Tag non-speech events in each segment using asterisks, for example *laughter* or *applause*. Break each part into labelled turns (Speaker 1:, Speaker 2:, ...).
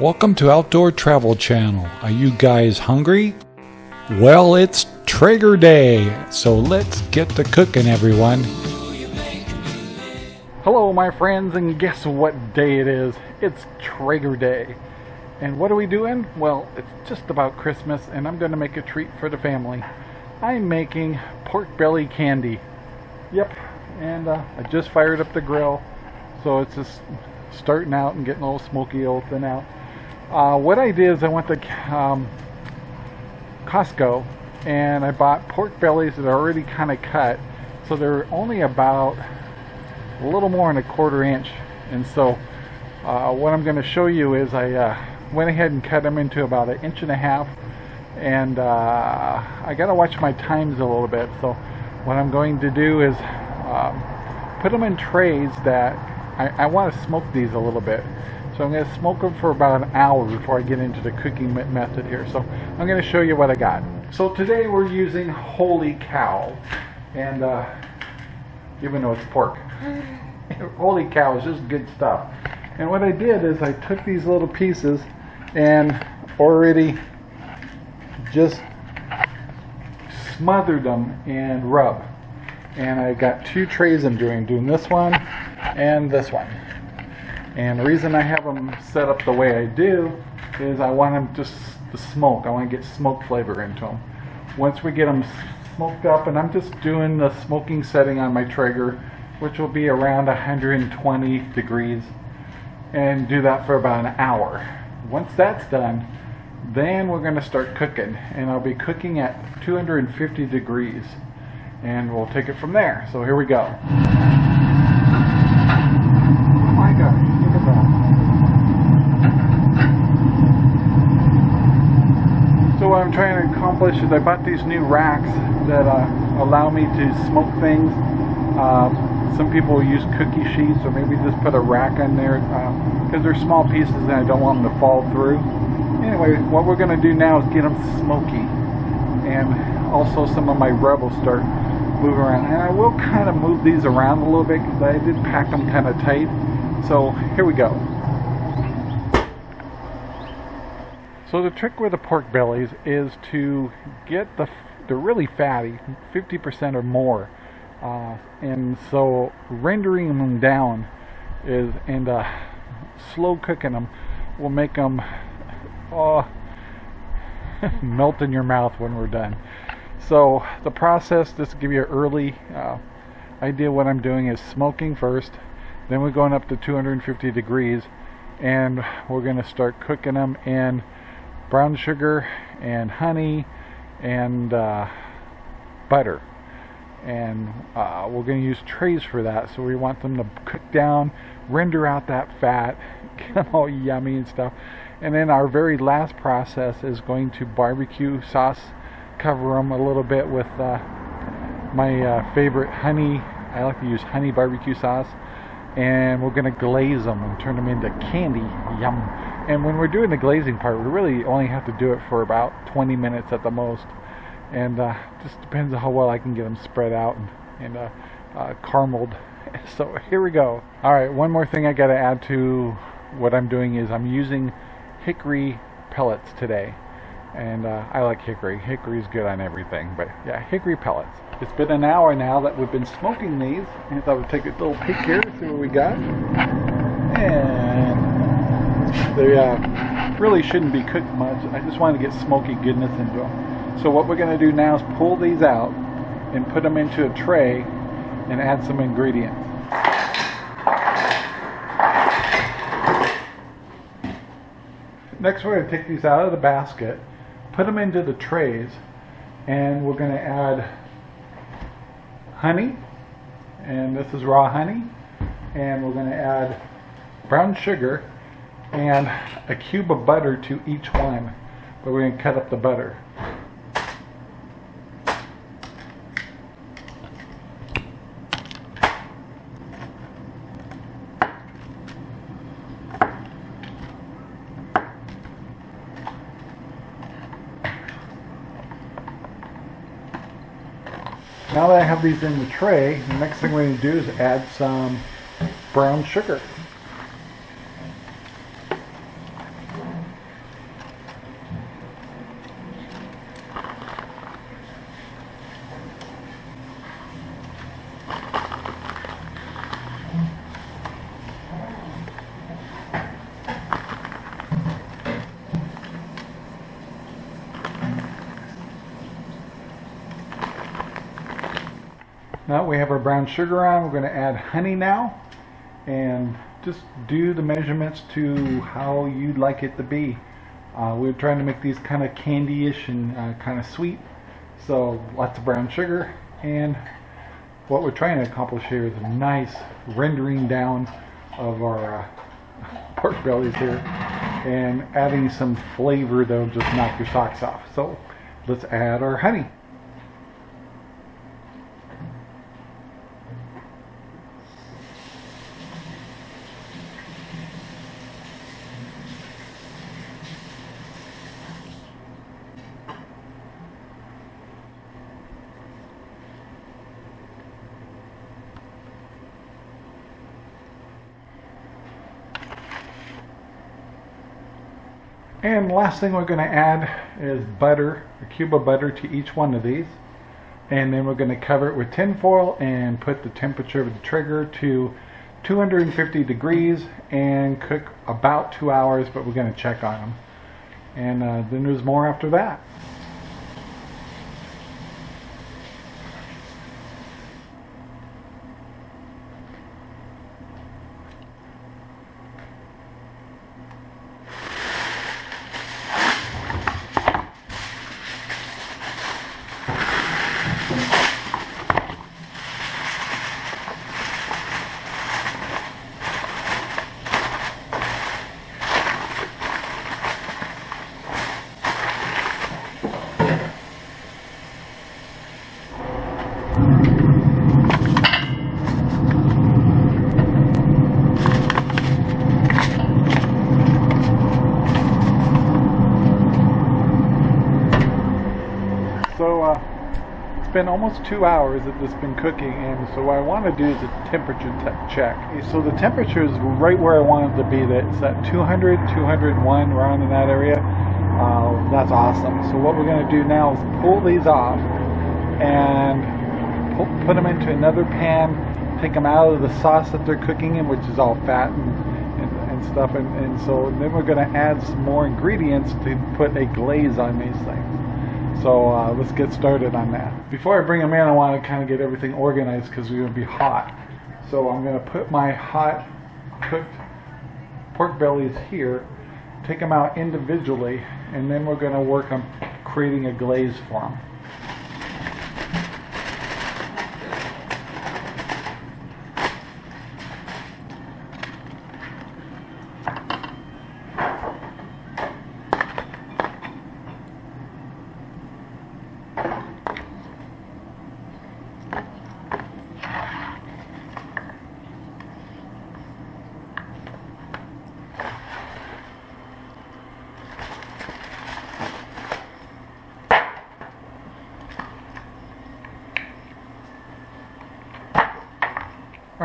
Speaker 1: Welcome to Outdoor Travel Channel. Are you guys hungry? Well, it's Traeger Day, so let's get to cooking, everyone.
Speaker 2: Hello, my friends, and guess what day it is? It's Traeger Day. And what are we doing? Well, it's just about Christmas, and I'm going to make a treat for the family. I'm making pork belly candy. Yep, and uh, I just fired up the grill, so it's just starting out and getting a little smoky, little thin out. Uh, what I did is I went to um, Costco and I bought pork bellies that are already kind of cut, so they're only about a little more than a quarter inch. And so, uh, what I'm going to show you is I uh, went ahead and cut them into about an inch and a half, and uh, I got to watch my times a little bit. So, what I'm going to do is um, put them in trays that I, I want to smoke these a little bit. So I'm going to smoke them for about an hour before I get into the cooking method here. So I'm going to show you what I got. So today we're using Holy Cow. And uh, even though it's pork. *laughs* Holy Cow is just good stuff. And what I did is I took these little pieces and already just smothered them in rub and I got two trays I'm doing. doing this one and this one. And the reason I have them set up the way I do is I want them just to smoke. I want to get smoke flavor into them. Once we get them smoked up, and I'm just doing the smoking setting on my Traeger, which will be around 120 degrees, and do that for about an hour. Once that's done, then we're going to start cooking, and I'll be cooking at 250 degrees and we'll take it from there. So here we go. Oh my God, look at that. So what I'm trying to accomplish is I bought these new racks that uh, allow me to smoke things. Uh, some people use cookie sheets or maybe just put a rack in there because uh, they're small pieces and I don't want them to fall through. Anyway, what we're going to do now is get them smoky and also some of my rebels start moving around. And I will kind of move these around a little bit because I did pack them kind of tight. So here we go. So the trick with the pork bellies is to get the they're really fatty, 50% or more, uh, and so rendering them down is and uh, slow cooking them will make them oh, *laughs* melt in your mouth when we're done. So the process, just to give you an early uh, idea what I'm doing is smoking first, then we're going up to 250 degrees and we're going to start cooking them in brown sugar and honey and uh, butter and uh, we're going to use trays for that so we want them to cook down render out that fat *laughs* get them all yummy and stuff and then our very last process is going to barbecue sauce cover them a little bit with uh, my uh, favorite honey. I like to use honey barbecue sauce. And we're going to glaze them and turn them into candy. Yum. And when we're doing the glazing part, we really only have to do it for about 20 minutes at the most. And uh, just depends on how well I can get them spread out and, and uh, uh, carameled. *laughs* So here we go. All right, one more thing I got to add to what I'm doing is I'm using hickory pellets today and uh, I like hickory. Hickory's good on everything, but yeah, hickory pellets. It's been an hour now that we've been smoking these, I thought we'd take a little peek here, see what we got. And they uh, really shouldn't be cooked much. I just want to get smoky goodness into them. So what we're going to do now is pull these out and put them into a tray and add some ingredients. Next we're going to take these out of the basket put them into the trays and we're going to add honey and this is raw honey and we're going to add brown sugar and a cube of butter to each one but we're going to cut up the butter Now that I have these in the tray, the next thing we're going to do is add some brown sugar. Now we have our brown sugar on, we're going to add honey now and just do the measurements to how you'd like it to be. Uh, we're trying to make these kind of candy-ish and uh, kind of sweet. So lots of brown sugar and what we're trying to accomplish here is a nice rendering down of our uh, *laughs* pork bellies here and adding some flavor that'll just knock your socks off. So let's add our honey. And last thing we're going to add is butter, a cube of butter to each one of these. And then we're going to cover it with tin foil and put the temperature of the Traeger to 250 degrees and cook about two hours, but we're going to check on them. And uh, then there's more after that. So uh, it's been almost two hours that this has been cooking and so what I want to do is a temperature check. So the temperature is right where I want it to be. It's at 200, 201, around in that area. Uh, that's awesome. So what we're going to do now is pull these off and pull, put them into another pan, take them out of the sauce that they're cooking in, which is all fat and, and, and stuff. And, and so then we're going to add some more ingredients to put a glaze on these things. So uh, let's get started on that. Before I bring them in, I want to kind of get everything organized because we're going to be hot. So I'm going to put my hot cooked pork bellies here, take them out individually, and then we're going to work on creating a glaze for them.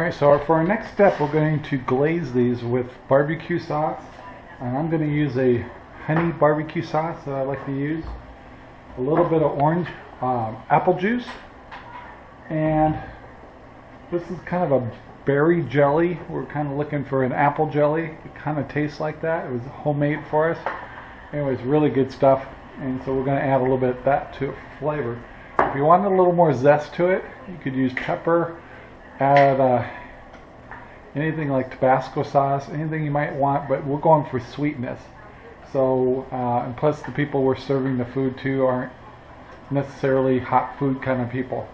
Speaker 2: Alright, so for our next step, we're going to glaze these with barbecue sauce. And I'm going to use a honey barbecue sauce that I like to use. A little bit of orange um, apple juice. And this is kind of a berry jelly. We're kind of looking for an apple jelly. It kind of tastes like that. It was homemade for us. Anyways, really good stuff. And so we're going to add a little bit of that to flavor. If you want a little more zest to it, you could use pepper add uh, anything like Tabasco sauce, anything you might want, but we're going for sweetness. So, uh, and plus the people we're serving the food to aren't necessarily hot food kind of people.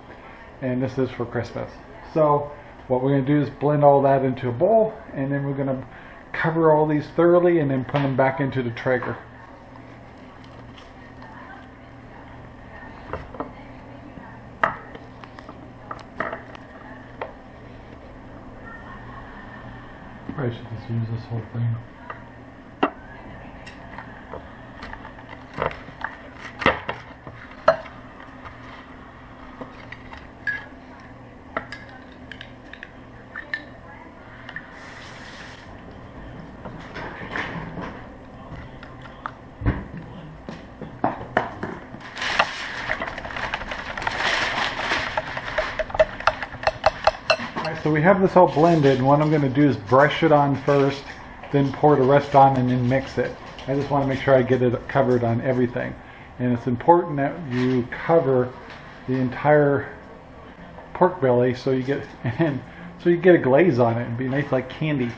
Speaker 2: And this is for Christmas. So, what we're going to do is blend all that into a bowl, and then we're going to cover all these thoroughly and then put them back into the Traeger. Use this whole thing. So we have this all blended and what I'm going to do is brush it on first, then pour the rest on and then mix it. I just want to make sure I get it covered on everything. And it's important that you cover the entire pork belly, so you get *laughs* and so you get a glaze on it and be nice like candy.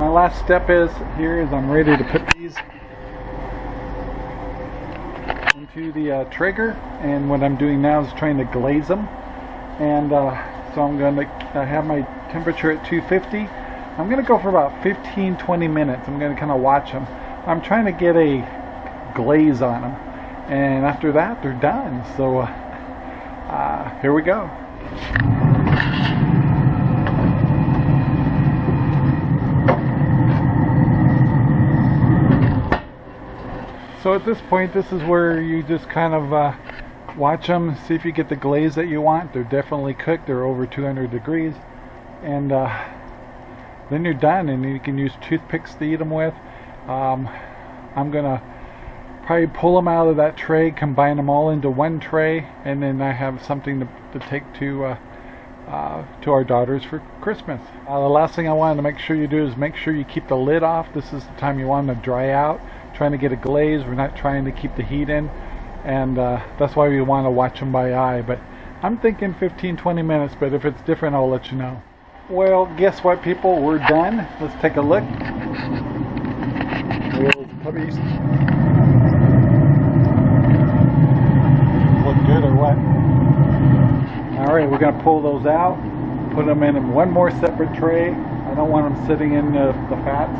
Speaker 2: My last step is here is I'm ready to put these into the uh, Traeger and what I'm doing now is trying to glaze them. And uh, so I'm going to have my temperature at 250 I'm going to go for about 15-20 minutes. I'm going to kind of watch them I'm trying to get a glaze on them and after that they're done. So uh, uh here we go So at this point, this is where you just kind of uh, watch them, see if you get the glaze that you want. They're definitely cooked. They're over 200 degrees. And uh, then you're done and you can use toothpicks to eat them with. Um, I'm to probably pull them out of that tray, combine them all into one tray, and then I have something to, to take to uh, uh, to our daughters for Christmas. Uh, the last thing I wanted to make sure you do is make sure you keep the lid off. This is the time you want them to dry out trying to get a glaze. We're not trying to keep the heat in. And uh, that's why we want to watch them by eye. But I'm thinking 15-20 minutes, but if it's different, I'll let you know. Well, guess what, people? We're done. Let's take a look. puppies. Look good or what? Alright, we're going to pull those out, put them in one more separate tray. I don't want them sitting in the, the fats.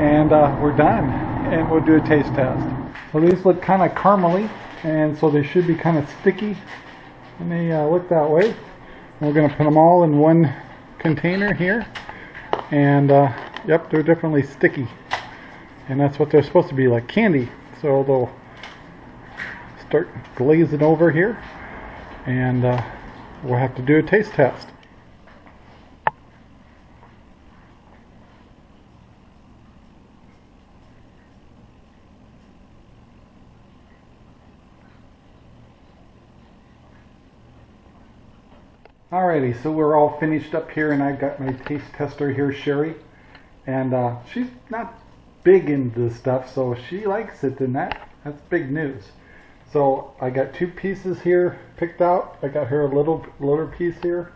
Speaker 2: And uh, we're done and we'll do a taste test. So these look kind of caramely and so they should be kind of sticky and they uh, look that way. We're going to put them all in one container here and uh, yep they're definitely sticky and that's what they're supposed to be like candy so they'll start glazing over here and uh, we'll have to do a taste test. Alrighty, so we're all finished up here and I've got my taste tester here, Sherry. And uh, she's not big into this stuff, so she likes it and that, that's big news. So I got two pieces here picked out. I got her a little little piece here,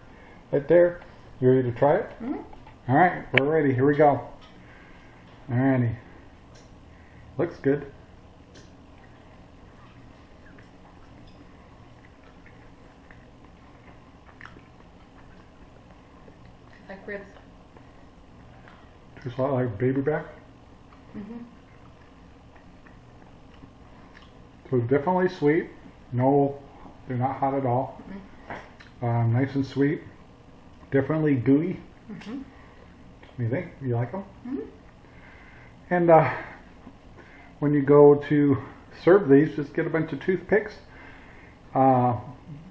Speaker 2: right there. You ready to try it? Mm -hmm. Alright, we're ready. Here we go. Alrighty. Looks good.
Speaker 3: Like ribs.
Speaker 2: Tastes a lot like baby back.
Speaker 3: Mm hmm
Speaker 2: So definitely sweet. No, they're not hot at all. Mm -hmm. um, nice and sweet. Definitely gooey. Mm -hmm. You think? You like them? Mm -hmm. And uh, when you go to serve these, just get a bunch of toothpicks. Uh,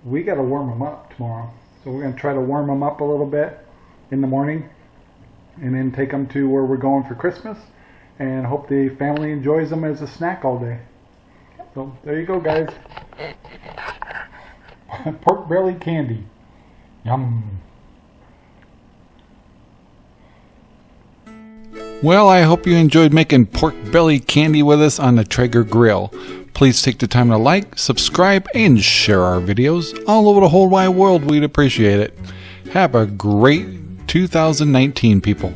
Speaker 2: we got to warm them up tomorrow. So we're going to try to warm them up a little bit in the morning and then take them to where we're going for Christmas and hope the family enjoys them as a snack all day. So there you go guys. *laughs* Pork belly candy. Yum.
Speaker 1: Well, I hope you enjoyed making pork belly candy with us on the Traeger grill. Please take the time to like, subscribe, and share our videos all over the whole wide world. We'd appreciate it. Have a great 2019, people.